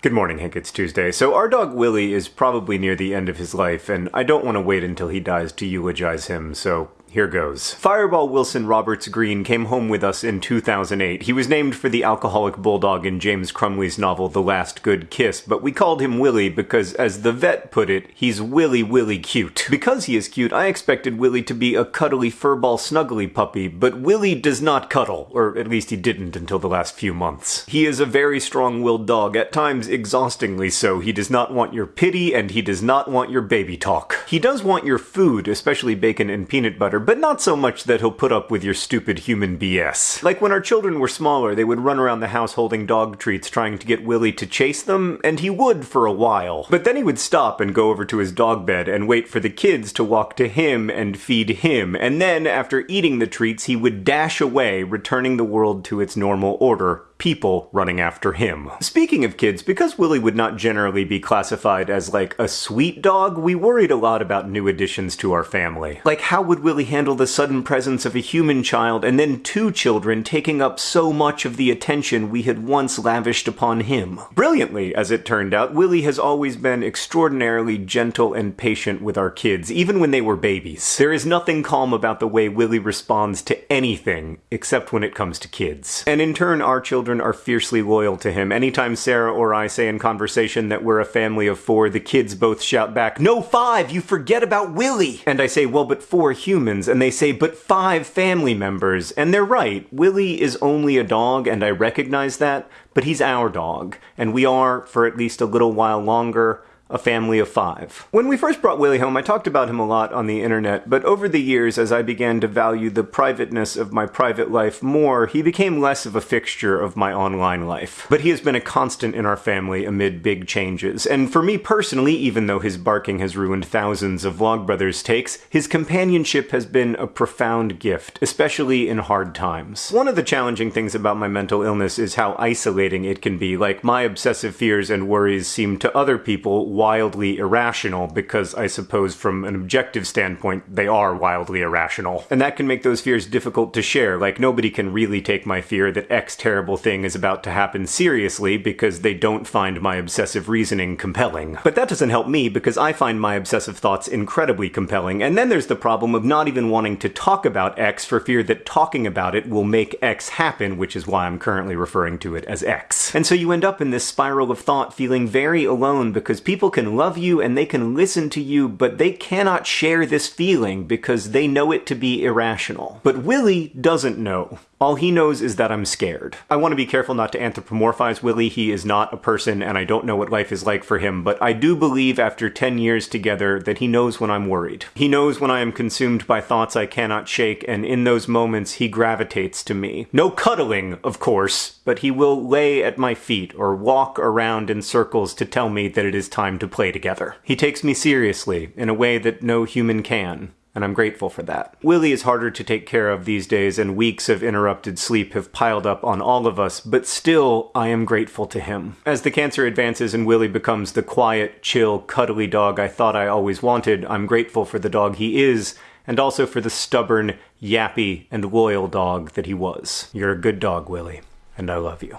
Good morning, Hank. It's Tuesday. So, our dog Willie is probably near the end of his life, and I don't want to wait until he dies to eulogize him, so here goes. Fireball Wilson Roberts Green came home with us in 2008. He was named for the alcoholic bulldog in James Crumley's novel The Last Good Kiss, but we called him Willie because, as the vet put it, he's Willy Willy cute. Because he is cute, I expected Willie to be a cuddly furball snuggly puppy, but Willie does not cuddle, or at least he didn't until the last few months. He is a very strong-willed dog, at times exhaustingly so. He does not want your pity, and he does not want your baby talk. He does want your food, especially bacon and peanut butter, but not so much that he'll put up with your stupid human BS. Like when our children were smaller, they would run around the house holding dog treats trying to get Willie to chase them, and he would for a while. But then he would stop and go over to his dog bed and wait for the kids to walk to him and feed him, and then, after eating the treats, he would dash away, returning the world to its normal order people running after him. Speaking of kids, because Willie would not generally be classified as like a sweet dog, we worried a lot about new additions to our family. Like how would Willie handle the sudden presence of a human child and then two children taking up so much of the attention we had once lavished upon him? Brilliantly, as it turned out, Willie has always been extraordinarily gentle and patient with our kids, even when they were babies. There is nothing calm about the way Willie responds to anything, except when it comes to kids. And in turn, our children children are fiercely loyal to him. Anytime Sarah or I say in conversation that we're a family of four, the kids both shout back, No, five! You forget about Willie! And I say, Well, but four humans. And they say, But five family members. And they're right. Willie is only a dog, and I recognize that, but he's our dog. And we are, for at least a little while longer, a family of five. When we first brought Willie home, I talked about him a lot on the internet, but over the years, as I began to value the privateness of my private life more, he became less of a fixture of my online life. But he has been a constant in our family amid big changes, and for me personally, even though his barking has ruined thousands of Vlogbrothers takes, his companionship has been a profound gift, especially in hard times. One of the challenging things about my mental illness is how isolating it can be, like my obsessive fears and worries seem to other people wildly irrational because I suppose from an objective standpoint they are wildly irrational. And that can make those fears difficult to share, like nobody can really take my fear that X terrible thing is about to happen seriously because they don't find my obsessive reasoning compelling. But that doesn't help me because I find my obsessive thoughts incredibly compelling, and then there's the problem of not even wanting to talk about X for fear that talking about it will make X happen, which is why I'm currently referring to it as X. And so you end up in this spiral of thought feeling very alone because people can love you and they can listen to you, but they cannot share this feeling because they know it to be irrational. But Willie doesn't know. All he knows is that I'm scared. I want to be careful not to anthropomorphize Willie. He is not a person, and I don't know what life is like for him, but I do believe after 10 years together that he knows when I'm worried. He knows when I am consumed by thoughts I cannot shake, and in those moments he gravitates to me. No cuddling, of course, but he will lay at my feet or walk around in circles to tell me that it is time to play together. He takes me seriously in a way that no human can and I'm grateful for that. Willie is harder to take care of these days, and weeks of interrupted sleep have piled up on all of us, but still, I am grateful to him. As the cancer advances and Willie becomes the quiet, chill, cuddly dog I thought I always wanted, I'm grateful for the dog he is, and also for the stubborn, yappy, and loyal dog that he was. You're a good dog, Willie, and I love you.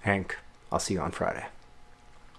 Hank, I'll see you on Friday.